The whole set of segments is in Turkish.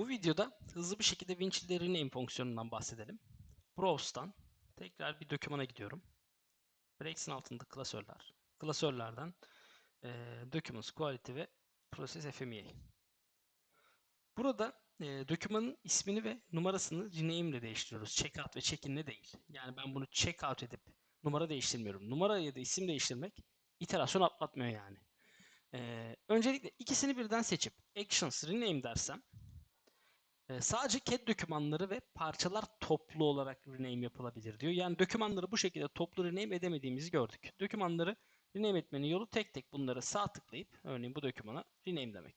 Bu videoda hızlı bir şekilde Winchill'de rename fonksiyonundan bahsedelim. Browse'dan tekrar bir dokümana gidiyorum. Breaks'in altında klasörler. Klasörlerden e, Documents Quality ve Process FMEA. Burada e, dokümanın ismini ve numarasını rename ile değiştiriyoruz. Checkout ve check-in ile değil. Yani ben bunu checkout edip numara değiştirmiyorum. Numara ya da isim değiştirmek iterasyon atlatmıyor yani. E, öncelikle ikisini birden seçip Actions Rename dersem ee, sadece CAD dokümanları ve parçalar toplu olarak rename yapılabilir diyor. Yani dokümanları bu şekilde toplu rename edemediğimizi gördük. Dokümanları rename etmenin yolu tek tek bunları sağ tıklayıp örneğin bu dokümana rename demek.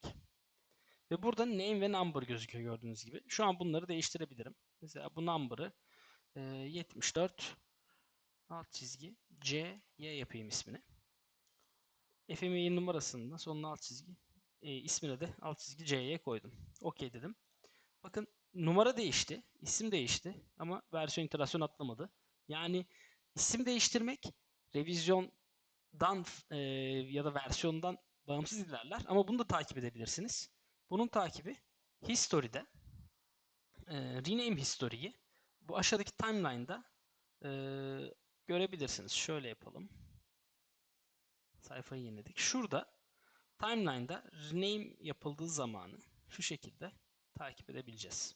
Ve burada name ve number gözüküyor gördüğünüz gibi. Şu an bunları değiştirebilirim. Mesela bu number'ı e, 74 alt çizgi C Y yapayım ismini. FME'nin numarasını da sonuna alt çizgi e, ismine de alt çizgi C'ye koydum. OK dedim. Bakın numara değişti, isim değişti ama versiyon iterasyon atlamadı. Yani isim değiştirmek revizyondan e, ya da versiyondan bağımsız ilerler ama bunu da takip edebilirsiniz. Bunun takibi history'de e, rename history'yi bu aşağıdaki timeline'da e, görebilirsiniz. Şöyle yapalım. Sayfayı yeniledik. Şurada timeline'da rename yapıldığı zamanı şu şekilde takip edebileceğiz.